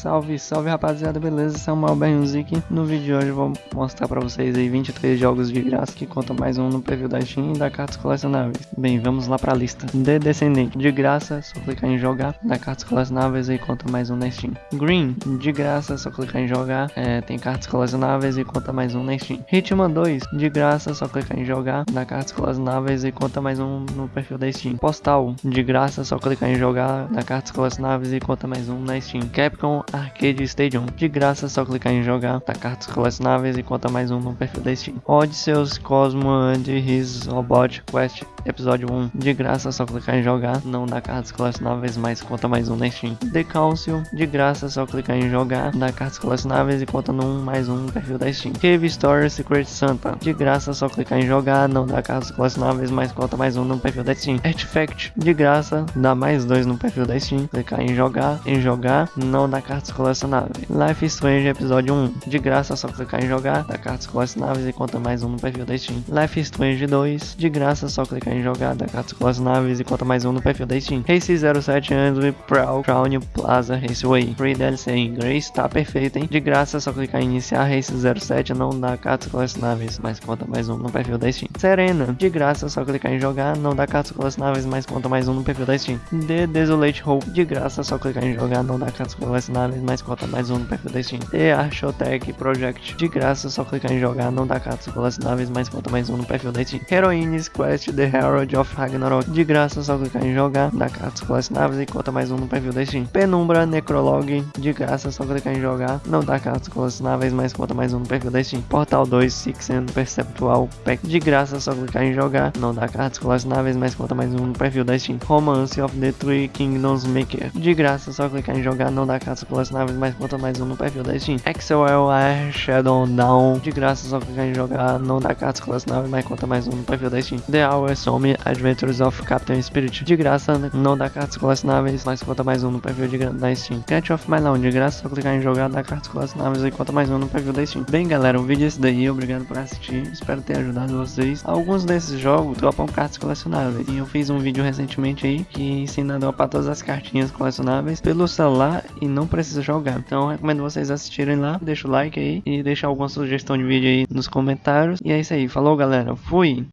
Salve, salve rapaziada, beleza? Samuel Bernzik. No vídeo de hoje vou mostrar pra vocês aí 23 jogos de graça que conta mais um no perfil da Steam e da cartas colecionáveis. Bem, vamos lá pra lista. The Descendente, de graça, só clicar em jogar, da cartas colecionáveis e conta mais um na Steam. Green, de graça, só clicar em jogar, é, tem cartas colecionáveis e conta mais um na Steam. Hitman 2, de graça, só clicar em jogar, dá cartas colecionáveis e conta mais um no perfil da Steam. Postal, de graça, só clicar em jogar, dá cartas colecionáveis e conta mais um na Steam. Capcom Arcade Stadium. De graça, só clicar em jogar, tá cartas colecionáveis e conta mais um no perfil da Steam. Odysseus Cosmo and His Robot Quest Episódio 1. De graça, só clicar em jogar, não dá cartas colecionáveis, mas conta mais um na Steam. The Council. De graça, só clicar em jogar, dá cartas colecionáveis e conta 1 mais um no perfil da Steam. Cave Story Secret Santa. De graça, só clicar em jogar, não dá cartas colecionáveis, mas conta mais um no perfil da Steam. Artifact. De graça, dá mais dois no perfil da Steam. Clicar em jogar, em jogar, não dá cartas colecionáveis. Life Strange Episódio 1. De graça, só clicar em jogar, dá cartas colecionáveis e conta mais um no perfil da Steam. Life Strange 2. De graça, só clicar em jogar, dá cartas colecionáveis e conta mais um no perfil da Steam. Race 07 anos e Proud Crown Plaza Raceway. Free DLC em inglês, tá perfeito, hein? De graça, só clicar em iniciar Race 07, não dá cartas colecionáveis, mas conta mais um no perfil da Steam. Serena. De graça, só clicar em jogar, não dá cartas colecionáveis, mas conta mais um no perfil da Steam. The Desolate Hope. De graça, só clicar em jogar, não dá cartas colecionáveis, mas conta mais um no perfil da Steam. The Archotech Project. De graça, só clicar em jogar, não dá cartas colecionáveis, mas conta mais um no perfil da Steam. Heroines Quest The Herald of Ragnarok. De graça, só clicar em jogar, dá cartas colecionáveis e conta mais um no perfil da Steam. Penumbra Necrolog. De graça, só clicar em jogar, não dá cartas colecionáveis, mas conta mais um no perfil da Steam. Portal 2 Six and Perceptual Pack. De graça, só clicar em jogar, não dá cartas colecionáveis, mas conta mais um no perfil da Steam. Romance of the Three Kingdoms Maker. De graça, só clicar em jogar, não dá cartas colecionáveis, mas conta mais um no perfil da Steam. XOL Shadow Down. De graça, só clicar em jogar, não dá cartas colecionáveis, mas conta mais um no perfil da Steam. The Hour Some Adventures of Captain Spirit. De graça, não dá cartas colecionáveis, mas conta mais um no perfil de da Steam. Catch of My Lawn. De graça, só clicar em jogar, dá cartas colecionáveis e conta mais um no perfil da Steam. Bem, galera, o vídeo é esse daí. Obrigado por assistir. Espero ter ajudado vocês. Alguns desses jogos dropam cartas colecionáveis. E eu fiz um vídeo recentemente aí que ensina a dropar todas as cartinhas colecionáveis pelo celular e não precisa jogar. Então recomendo vocês assistirem lá. Deixa o like aí e deixar alguma sugestão de vídeo aí nos comentários. E é isso aí. Falou, galera. Fui!